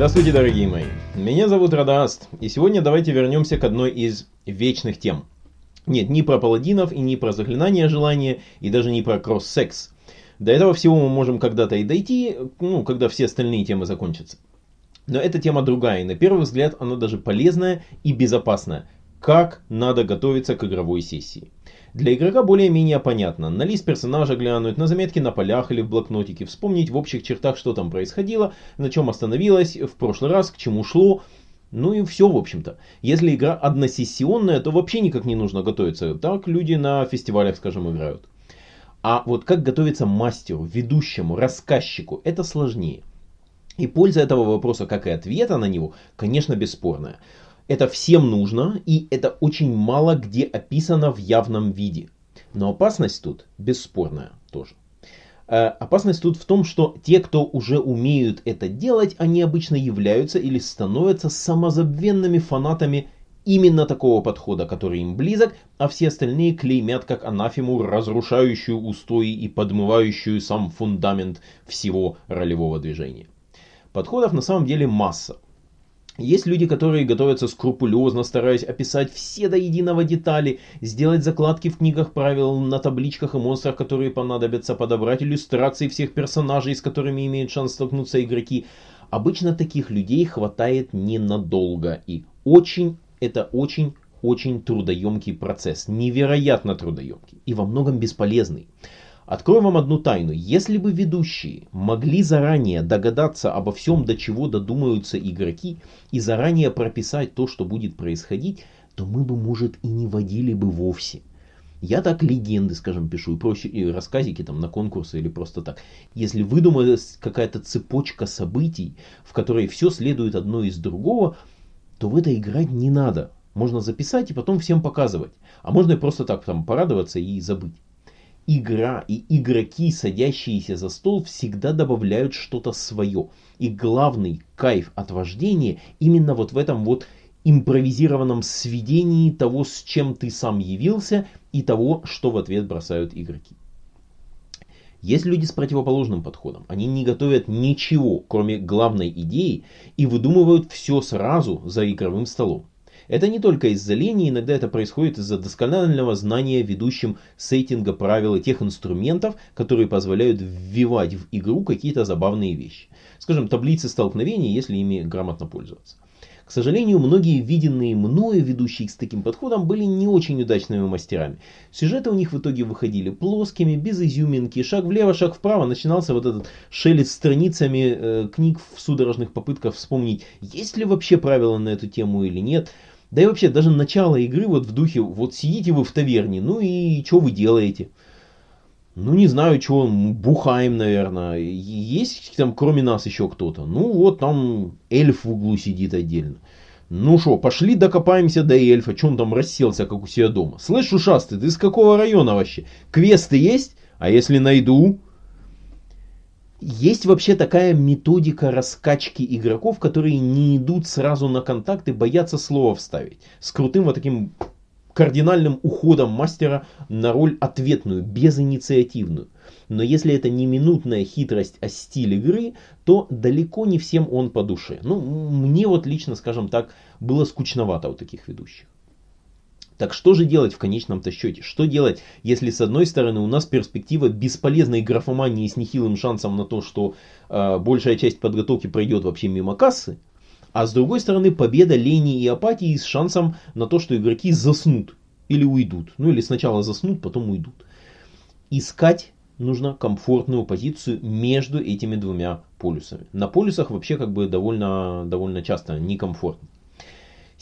Здравствуйте, дорогие мои. Меня зовут Радаст, и сегодня давайте вернемся к одной из вечных тем. Нет, не про паладинов и не про заклинание желания, и даже не про кросс-секс. До этого всего мы можем когда-то и дойти, ну, когда все остальные темы закончатся. Но эта тема другая, и на первый взгляд она даже полезная и безопасная. Как надо готовиться к игровой сессии. Для игрока более-менее понятно. На лист персонажа глянуть, на заметки на полях или в блокнотике, вспомнить в общих чертах, что там происходило, на чем остановилось в прошлый раз, к чему шло. Ну и все, в общем-то. Если игра односессионная, то вообще никак не нужно готовиться. Так люди на фестивалях, скажем, играют. А вот как готовиться мастеру, ведущему, рассказчику, это сложнее. И польза этого вопроса, как и ответа на него, конечно, бесспорная. Это всем нужно, и это очень мало где описано в явном виде. Но опасность тут бесспорная тоже. Э, опасность тут в том, что те, кто уже умеют это делать, они обычно являются или становятся самозабвенными фанатами именно такого подхода, который им близок, а все остальные клеймят как анафему, разрушающую устои и подмывающую сам фундамент всего ролевого движения. Подходов на самом деле масса. Есть люди, которые готовятся скрупулезно, стараясь описать все до единого детали, сделать закладки в книгах правил на табличках и монстрах, которые понадобятся, подобрать иллюстрации всех персонажей, с которыми имеют шанс столкнуться игроки. Обычно таких людей хватает ненадолго и очень, это очень очень трудоемкий процесс, невероятно трудоемкий и во многом бесполезный. Открою вам одну тайну. Если бы ведущие могли заранее догадаться обо всем, до чего додумаются игроки, и заранее прописать то, что будет происходить, то мы бы, может, и не водили бы вовсе. Я так легенды, скажем, пишу, и проще, и рассказики там на конкурсы или просто так. Если выдумалась какая-то цепочка событий, в которой все следует одно из другого, то в это играть не надо. Можно записать и потом всем показывать. А можно и просто так там порадоваться и забыть игра и игроки, садящиеся за стол, всегда добавляют что-то свое. И главный кайф от вождения именно вот в этом вот импровизированном сведении того, с чем ты сам явился, и того, что в ответ бросают игроки. Есть люди с противоположным подходом. Они не готовят ничего, кроме главной идеи, и выдумывают все сразу за игровым столом. Это не только из-за лени, иногда это происходит из-за досконального знания ведущим сеттинга правил и тех инструментов, которые позволяют ввивать в игру какие-то забавные вещи. Скажем, таблицы столкновений, если ими грамотно пользоваться. К сожалению, многие виденные мною ведущие с таким подходом были не очень удачными мастерами. Сюжеты у них в итоге выходили плоскими, без изюминки, шаг влево, шаг вправо, начинался вот этот шелест страницами э, книг в судорожных попытках вспомнить, есть ли вообще правила на эту тему или нет. Да и вообще, даже начало игры вот в духе, вот сидите вы в таверне, ну и что вы делаете? Ну, не знаю, что, бухаем, наверное. Есть там, кроме нас, еще кто-то? Ну, вот там эльф в углу сидит отдельно. Ну что, пошли докопаемся до эльфа. Че он там расселся, как у себя дома? Слышь, ушастый, ты из какого района вообще? Квесты есть? А если найду? Есть вообще такая методика раскачки игроков, которые не идут сразу на контакт и боятся слова вставить. С крутым вот таким кардинальным уходом мастера на роль ответную, безинициативную. Но если это не минутная хитрость, а стиль игры, то далеко не всем он по душе. Ну, мне вот лично, скажем так, было скучновато у таких ведущих. Так что же делать в конечном-то счете? Что делать, если с одной стороны у нас перспектива бесполезной графомании с нехилым шансом на то, что э, большая часть подготовки пройдет вообще мимо кассы, а с другой стороны победа лени и апатии с шансом на то, что игроки заснут или уйдут. Ну или сначала заснут, потом уйдут. Искать нужно комфортную позицию между этими двумя полюсами. На полюсах вообще как бы довольно, довольно часто некомфортно.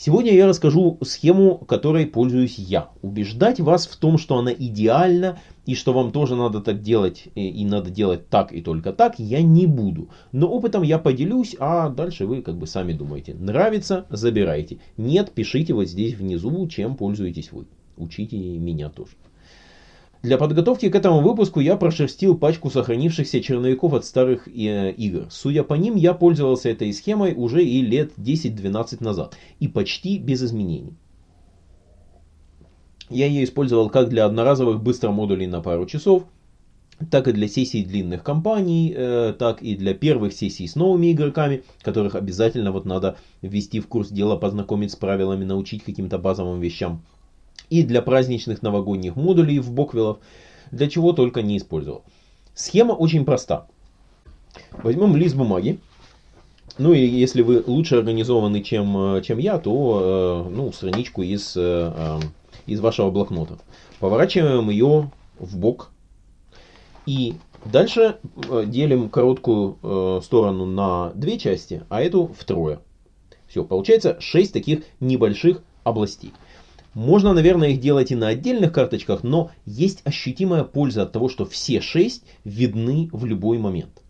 Сегодня я расскажу схему, которой пользуюсь я. Убеждать вас в том, что она идеальна и что вам тоже надо так делать и, и надо делать так и только так, я не буду. Но опытом я поделюсь, а дальше вы как бы сами думаете. Нравится, забирайте. Нет, пишите вот здесь внизу, чем пользуетесь вы. Учите меня тоже. Для подготовки к этому выпуску я прошерстил пачку сохранившихся черновиков от старых э, игр. Судя по ним, я пользовался этой схемой уже и лет 10-12 назад. И почти без изменений. Я ее использовал как для одноразовых быстромодулей на пару часов, так и для сессий длинных кампаний, э, так и для первых сессий с новыми игроками, которых обязательно вот надо ввести в курс дела, познакомить с правилами, научить каким-то базовым вещам. И для праздничных новогодних модулей в Боквиллов, для чего только не использовал. Схема очень проста. Возьмем лист бумаги. Ну и если вы лучше организованы, чем, э, чем я, то э, ну, страничку из, э, из вашего блокнота. Поворачиваем ее в бок и дальше делим короткую сторону на две части, а эту втрое. Все, получается 6 таких небольших областей. Можно, наверное, их делать и на отдельных карточках, но есть ощутимая польза от того, что все 6 видны в любой момент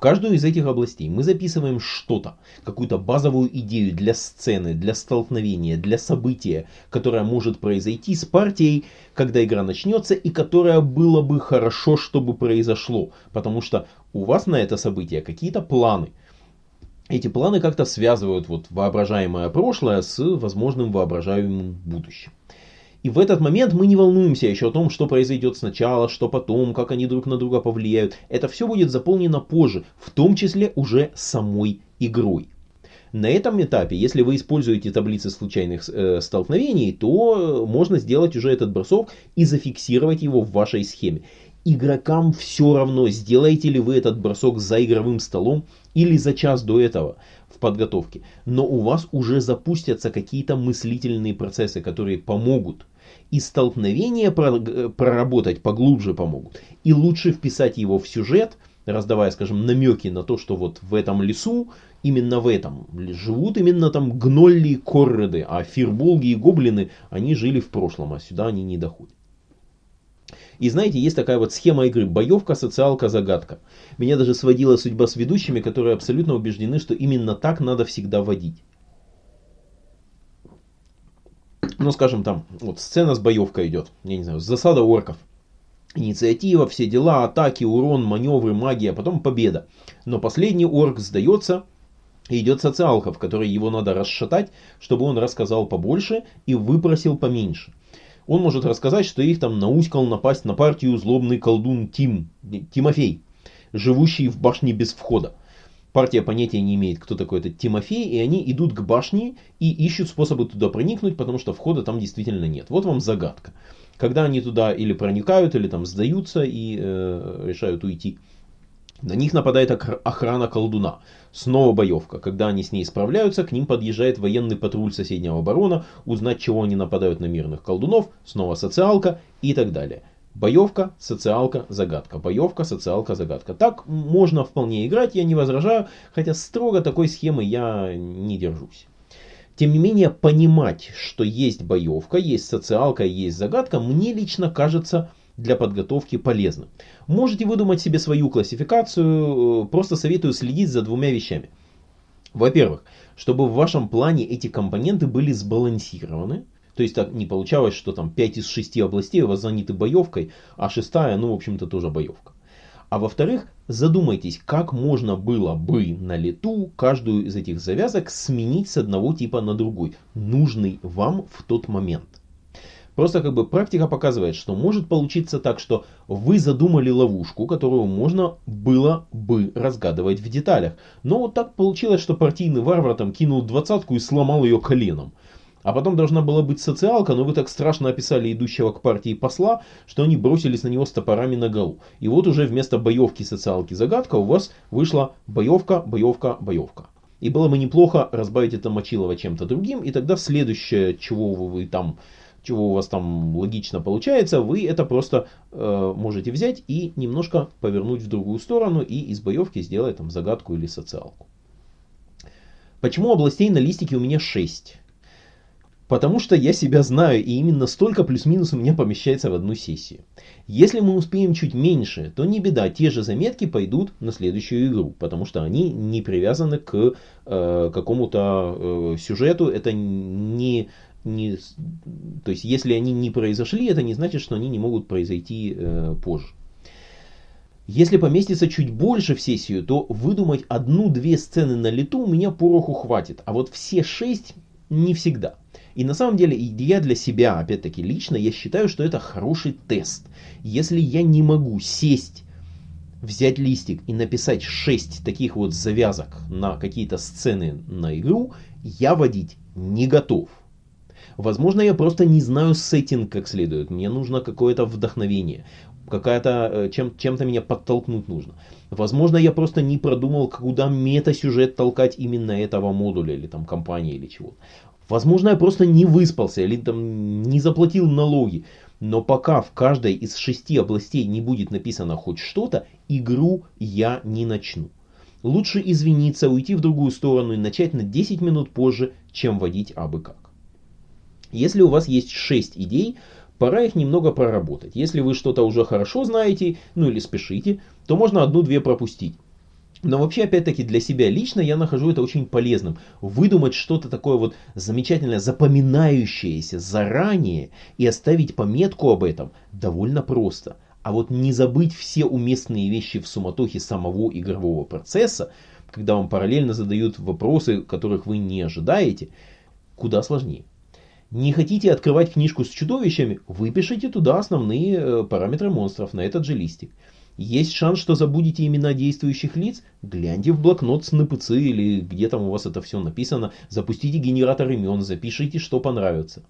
каждую из этих областей мы записываем что-то, какую-то базовую идею для сцены, для столкновения, для события, которое может произойти с партией, когда игра начнется, и которое было бы хорошо, чтобы произошло, потому что у вас на это событие какие-то планы. Эти планы как-то связывают вот воображаемое прошлое с возможным воображаемым будущим. И в этот момент мы не волнуемся еще о том, что произойдет сначала, что потом, как они друг на друга повлияют. Это все будет заполнено позже, в том числе уже самой игрой. На этом этапе, если вы используете таблицы случайных э, столкновений, то можно сделать уже этот бросок и зафиксировать его в вашей схеме. Игрокам все равно, сделаете ли вы этот бросок за игровым столом или за час до этого в подготовке. Но у вас уже запустятся какие-то мыслительные процессы, которые помогут и столкновения проработать поглубже помогут. И лучше вписать его в сюжет, раздавая, скажем, намеки на то, что вот в этом лесу, именно в этом, живут именно там гнолли и корреды, а фирболги и гоблины, они жили в прошлом, а сюда они не доходят. И знаете, есть такая вот схема игры боевка, социалка, загадка. Меня даже сводила судьба с ведущими, которые абсолютно убеждены, что именно так надо всегда водить ну, скажем, там, вот сцена с боевкой идет, я не знаю, засада орков. Инициатива, все дела, атаки, урон, маневры, магия, потом победа. Но последний орк сдается, и идет социалка, в которой его надо расшатать, чтобы он рассказал побольше и выпросил поменьше. Он может рассказать, что их там науськал напасть на партию злобный колдун Тим, Тимофей, живущий в башне без входа. Партия понятия не имеет, кто такой этот Тимофей, и они идут к башне и ищут способы туда проникнуть, потому что входа там действительно нет. Вот вам загадка. Когда они туда или проникают, или там сдаются и э, решают уйти. На них нападает охрана колдуна. Снова боевка. Когда они с ней справляются, к ним подъезжает военный патруль соседнего барона, узнать, чего они нападают на мирных колдунов, снова социалка и так далее. Боевка, социалка, загадка. Боевка, социалка, загадка. Так можно вполне играть, я не возражаю, хотя строго такой схемы я не держусь. Тем не менее, понимать, что есть боевка, есть социалка, есть загадка, мне лично кажется для подготовки полезным. Можете выдумать себе свою классификацию, просто советую следить за двумя вещами. Во-первых, чтобы в вашем плане эти компоненты были сбалансированы. То есть так не получалось, что там 5 из 6 областей у вас заняты боевкой, а шестая, ну, в общем-то, тоже боевка. А во-вторых, задумайтесь, как можно было бы на лету каждую из этих завязок сменить с одного типа на другой, нужный вам в тот момент. Просто как бы практика показывает, что может получиться так, что вы задумали ловушку, которую можно было бы разгадывать в деталях. Но вот так получилось, что партийный варвар там кинул двадцатку и сломал ее коленом. А потом должна была быть социалка, но вы так страшно описали идущего к партии посла, что они бросились на него с топорами на голову. И вот уже вместо боевки социалки загадка у вас вышла боевка, боевка, боевка. И было бы неплохо разбавить это Мочилово чем-то другим, и тогда следующее, чего вы там чего у вас там логично получается, вы это просто э, можете взять и немножко повернуть в другую сторону и из боевки сделать там загадку или социалку. Почему областей на листике у меня 6? Потому что я себя знаю, и именно столько плюс-минус у меня помещается в одну сессию. Если мы успеем чуть меньше, то не беда, те же заметки пойдут на следующую игру, потому что они не привязаны к э, какому-то э, сюжету, это не, не... То есть, если они не произошли, это не значит, что они не могут произойти э, позже. Если поместится чуть больше в сессию, то выдумать одну-две сцены на лету у меня пороху хватит, а вот все шесть не всегда. И на самом деле я для себя, опять-таки лично, я считаю, что это хороший тест. Если я не могу сесть взять листик и написать 6 таких вот завязок на какие-то сцены на игру, я водить не готов. Возможно, я просто не знаю сеттинг как следует. Мне нужно какое-то вдохновение. Какая-то, э, чем, чем-то меня подтолкнуть нужно. Возможно, я просто не продумал, куда мета-сюжет толкать именно этого модуля, или там компании, или чего. Возможно, я просто не выспался, или там не заплатил налоги. Но пока в каждой из шести областей не будет написано хоть что-то, игру я не начну. Лучше извиниться, уйти в другую сторону и начать на 10 минут позже, чем водить абы как. Если у вас есть 6 идей, пора их немного проработать. Если вы что-то уже хорошо знаете, ну или спешите, то можно одну-две пропустить. Но вообще, опять-таки, для себя лично я нахожу это очень полезным. Выдумать что-то такое вот замечательное, запоминающееся заранее и оставить пометку об этом довольно просто. А вот не забыть все уместные вещи в суматохе самого игрового процесса, когда вам параллельно задают вопросы, которых вы не ожидаете, куда сложнее. Не хотите открывать книжку с чудовищами? Выпишите туда основные э, параметры монстров на этот же листик. Есть шанс, что забудете имена действующих лиц? Гляньте в блокнот с НПЦ или где там у вас это все написано. Запустите генератор имен, запишите, что понравится.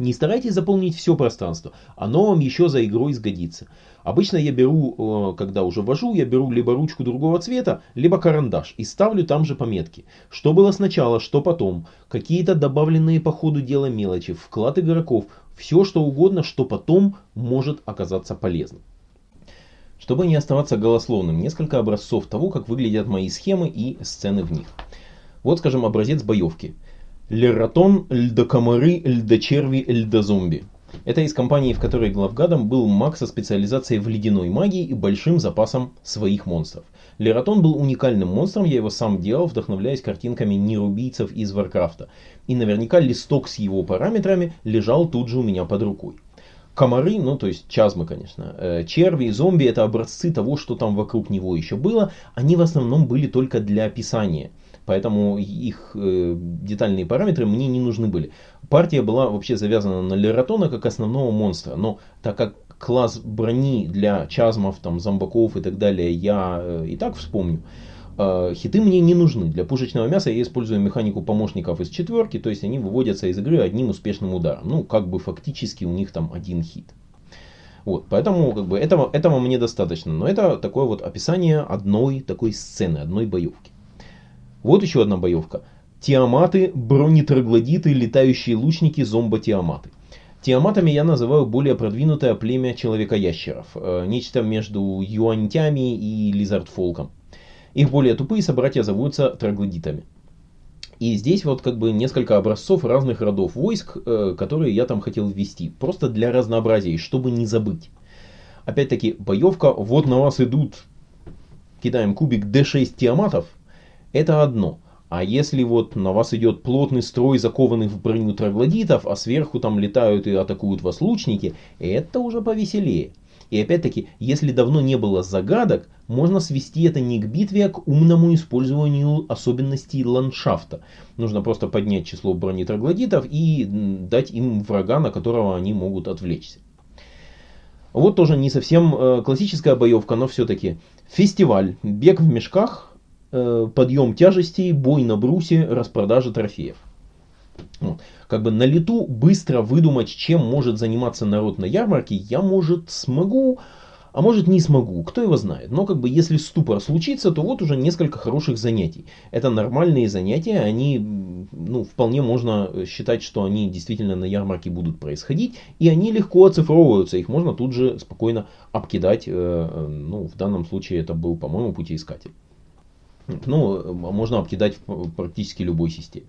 Не старайтесь заполнить все пространство, оно вам еще за игрой сгодится. Обычно я беру, э, когда уже вожу, я беру либо ручку другого цвета, либо карандаш и ставлю там же пометки. Что было сначала, что потом, какие-то добавленные по ходу дела мелочи, вклад игроков, все что угодно, что потом может оказаться полезным. Чтобы не оставаться голословным, несколько образцов того, как выглядят мои схемы и сцены в них. Вот, скажем, образец боевки. Лератон, льдокомары, льдочерви, льдозомби. Это из компании, в которой главгадом был маг со специализацией в ледяной магии и большим запасом своих монстров. Лератон был уникальным монстром, я его сам делал, вдохновляясь картинками нерубийцев из Варкрафта. И наверняка листок с его параметрами лежал тут же у меня под рукой. Комары, ну то есть чазмы, конечно, э, черви, зомби это образцы того, что там вокруг него еще было. Они в основном были только для описания. Поэтому их э, детальные параметры мне не нужны были. Партия была вообще завязана на Лератона как основного монстра. Но так как класс брони для чазмов, там, зомбаков и так далее я э, и так вспомню, Э, хиты мне не нужны. Для пушечного мяса я использую механику помощников из четверки, то есть они выводятся из игры одним успешным ударом. Ну, как бы фактически у них там один хит. Вот, поэтому как бы этого, этого мне достаточно. Но это такое вот описание одной такой сцены, одной боевки. Вот еще одна боевка. Тиаматы, бронетроглодиты, летающие лучники, зомбо-тиаматы. Тиаматами я называю более продвинутое племя человека-ящеров. Э, нечто между юаньтями и лизардфолком. Их более тупые собратья зовутся троглодитами. И здесь вот как бы несколько образцов разных родов войск, э, которые я там хотел ввести. Просто для разнообразия, чтобы не забыть. Опять-таки, боевка, вот на вас идут, кидаем кубик D6 тиаматов, это одно. А если вот на вас идет плотный строй закованных в броню троглодитов, а сверху там летают и атакуют вас лучники, это уже повеселее. И опять-таки, если давно не было загадок, можно свести это не к битве, а к умному использованию особенностей ландшафта. Нужно просто поднять число бронетроглодитов и дать им врага, на которого они могут отвлечься. Вот тоже не совсем э, классическая боевка, но все-таки фестиваль, бег в мешках, подъем тяжестей, бой на брусе, распродажа трофеев. Как бы на лету быстро выдумать, чем может заниматься народ на ярмарке, я, может, смогу, а может не смогу, кто его знает. Но как бы если ступор случится, то вот уже несколько хороших занятий. Это нормальные занятия, они, ну, вполне можно считать, что они действительно на ярмарке будут происходить, и они легко оцифровываются, их можно тут же спокойно обкидать, э, ну, в данном случае это был, по-моему, путеискатель. Ну, можно обкидать в практически любой системе.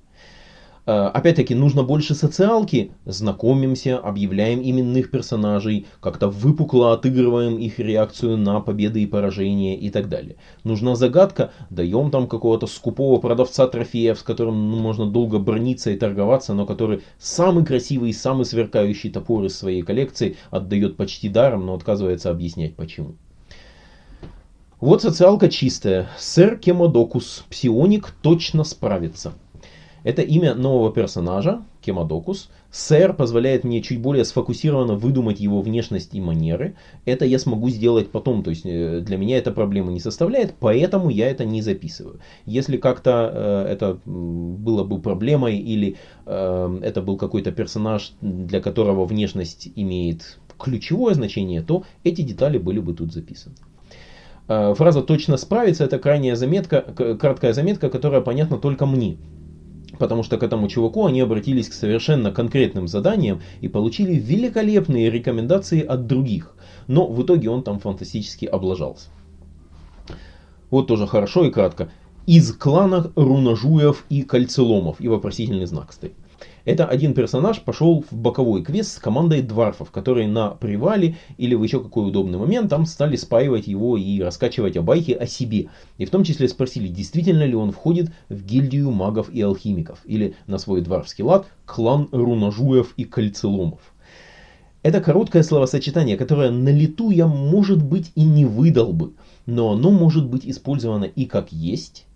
Э, опять-таки, нужно больше социалки. Знакомимся, объявляем именных персонажей, как-то выпукло отыгрываем их реакцию на победы и поражения и так далее. Нужна загадка, даем там какого-то скупого продавца трофеев, с которым ну, можно долго брониться и торговаться, но который самый красивый самый сверкающий топор из своей коллекции отдает почти даром, но отказывается объяснять почему. Вот социалка чистая. Сэр Кемодокус, псионик, точно справится. Это имя нового персонажа, Кемадокус. Сэр позволяет мне чуть более сфокусированно выдумать его внешность и манеры. Это я смогу сделать потом, то есть э, для меня это проблемы не составляет, поэтому я это не записываю. Если как-то э, это было бы проблемой или э, это был какой-то персонаж, для которого внешность имеет ключевое значение, то эти детали были бы тут записаны. Э, фраза «точно справиться» это крайняя заметка, краткая заметка, которая понятна только мне потому что к этому чуваку они обратились к совершенно конкретным заданиям и получили великолепные рекомендации от других. Но в итоге он там фантастически облажался. Вот тоже хорошо и кратко. Из клана Рунажуев и Кольцеломов. И вопросительный знак стоит. Это один персонаж пошел в боковой квест с командой дварфов, которые на привале или в еще какой удобный момент там стали спаивать его и раскачивать обайки о себе. И в том числе спросили, действительно ли он входит в гильдию магов и алхимиков. Или на свой дварфский лад клан рунажуев и кольцеломов. Это короткое словосочетание, которое на лету я, может быть, и не выдал бы, но оно может быть использовано и как есть,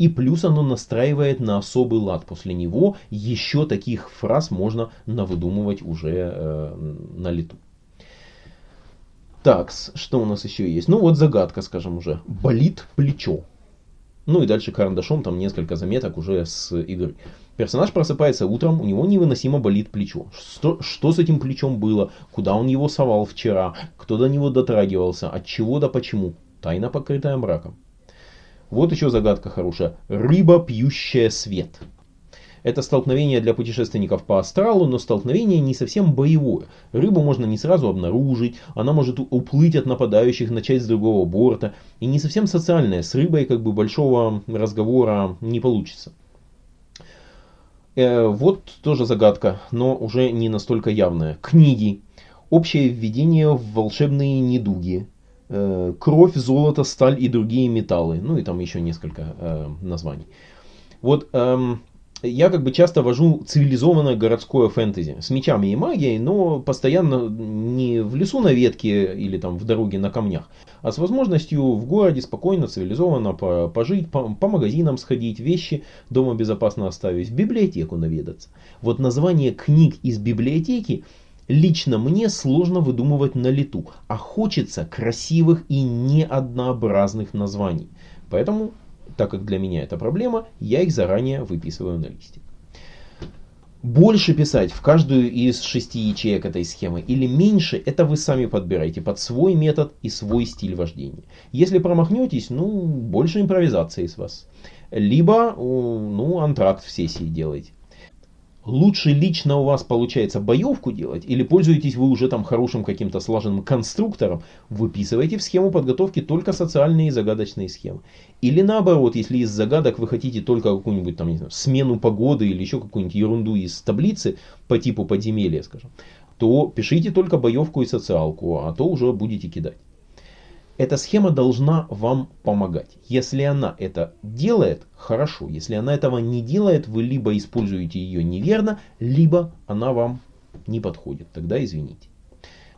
и плюс оно настраивает на особый лад. После него еще таких фраз можно навыдумывать уже э, на лету. Так, что у нас еще есть? Ну вот загадка, скажем уже. Болит плечо. Ну и дальше карандашом там несколько заметок уже с игры. Персонаж просыпается утром, у него невыносимо болит плечо. Что, что с этим плечом было? Куда он его совал вчера? Кто до него дотрагивался? От чего да почему? Тайна, покрытая мраком. Вот еще загадка хорошая. Рыба, пьющая свет. Это столкновение для путешественников по астралу, но столкновение не совсем боевое. Рыбу можно не сразу обнаружить, она может уплыть от нападающих, начать с другого борта. И не совсем социальное, с рыбой как бы большого разговора не получится. Э, вот тоже загадка, но уже не настолько явная. Книги. Общее введение в волшебные недуги. Э, кровь, золото, сталь и другие металлы. Ну и там еще несколько э, названий. Вот эм, я как бы часто вожу цивилизованное городское фэнтези с мечами и магией, но постоянно не в лесу на ветке или там в дороге на камнях, а с возможностью в городе спокойно, цивилизованно пожить, по, по магазинам сходить, вещи дома безопасно оставить, в библиотеку наведаться. Вот название книг из библиотеки лично мне сложно выдумывать на лету, а хочется красивых и неоднообразных названий. Поэтому, так как для меня это проблема, я их заранее выписываю на листик. Больше писать в каждую из шести ячеек этой схемы или меньше, это вы сами подбираете под свой метод и свой стиль вождения. Если промахнетесь, ну, больше импровизации с вас. Либо, ну, антракт в сессии делайте лучше лично у вас получается боевку делать, или пользуетесь вы уже там хорошим каким-то слаженным конструктором, выписывайте в схему подготовки только социальные и загадочные схемы. Или наоборот, если из загадок вы хотите только какую-нибудь там, не знаю, смену погоды или еще какую-нибудь ерунду из таблицы по типу подземелья, скажем, то пишите только боевку и социалку, а то уже будете кидать. Эта схема должна вам помогать. Если она это делает, хорошо. Если она этого не делает, вы либо используете ее неверно, либо она вам не подходит. Тогда извините.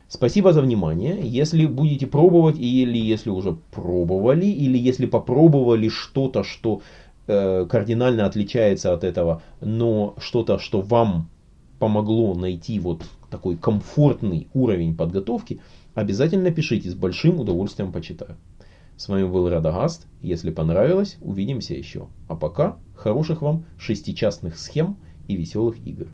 Спасибо за внимание. Если будете пробовать, или если уже пробовали, или если попробовали что-то, что э, кардинально отличается от этого, но что-то, что вам помогло найти вот такой комфортный уровень подготовки, Обязательно пишите, с большим удовольствием почитаю. С вами был Радагаст. Если понравилось, увидимся еще. А пока хороших вам шестичастных схем и веселых игр.